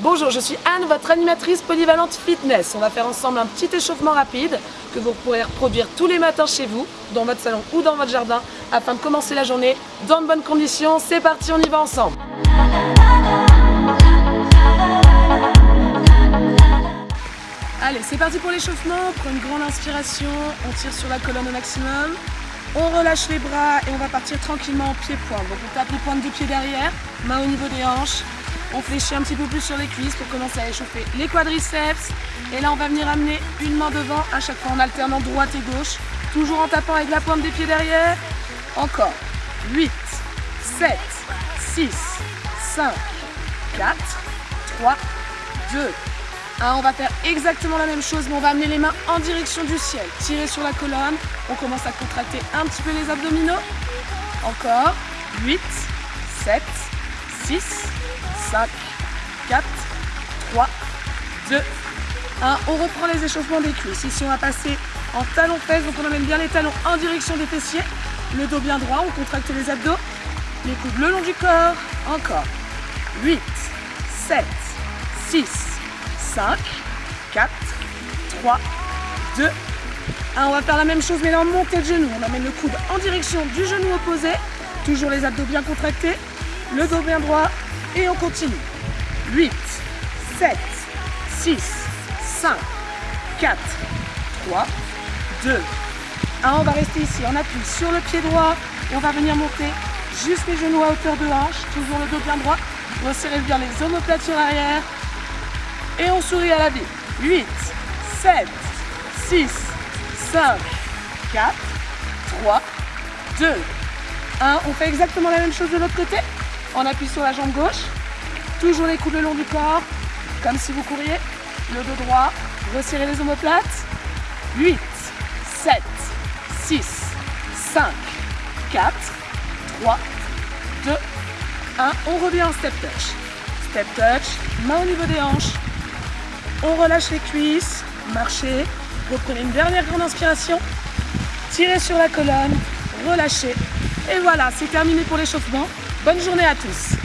Bonjour, je suis Anne, votre animatrice polyvalente fitness. On va faire ensemble un petit échauffement rapide que vous pourrez reproduire tous les matins chez vous, dans votre salon ou dans votre jardin, afin de commencer la journée dans de bonnes conditions. C'est parti, on y va ensemble Allez, c'est parti pour l'échauffement. Prend une grande inspiration, on tire sur la colonne au maximum. On relâche les bras et on va partir tranquillement en pied-point. Donc on tape les pointes des pieds derrière, main au niveau des hanches. On fléchit un petit peu plus sur les cuisses pour commencer à échauffer les quadriceps. Et là, on va venir amener une main devant à chaque fois en alternant droite et gauche. Toujours en tapant avec la pointe des pieds derrière. Encore. 8, 7, 6, 5, 4, 3, 2, 1. On va faire exactement la même chose, mais on va amener les mains en direction du ciel. Tirer sur la colonne. On commence à contracter un petit peu les abdominaux. Encore. 8, 7, 6, 5, 4, 3, 2, 1. On reprend les échauffements des cuisses. Ici, on va passer en talon fesses. Donc, on amène bien les talons en direction des fessiers. Le dos bien droit. On contracte les abdos. Les coudes le long du corps. Encore. 8, 7, 6, 5, 4, 3, 2, 1. On va faire la même chose, mais là, en montée de genou. On amène le coude en direction du genou opposé. Toujours les abdos bien contractés. Le dos bien droit. Et on continue. 8, 7, 6, 5, 4, 3, 2, 1. On va rester ici. On appuie sur le pied droit. Et on va venir monter juste les genoux à hauteur de hanche. Toujours le dos bien droit. Resserrez bien les omoplates sur l'arrière. Et on sourit à la vie. 8, 7, 6, 5, 4, 3, 2, 1. On fait exactement la même chose de l'autre côté. On appuie sur la jambe gauche. Toujours les coudes le long du corps, comme si vous couriez. Le dos droit, resserrez les omoplates. 8, 7, 6, 5, 4, 3, 2, 1. On revient en step touch. Step touch, main au niveau des hanches. On relâche les cuisses, marchez, reprenez une dernière grande inspiration, tirez sur la colonne, relâchez. Et voilà, c'est terminé pour l'échauffement. Bonne journée à tous.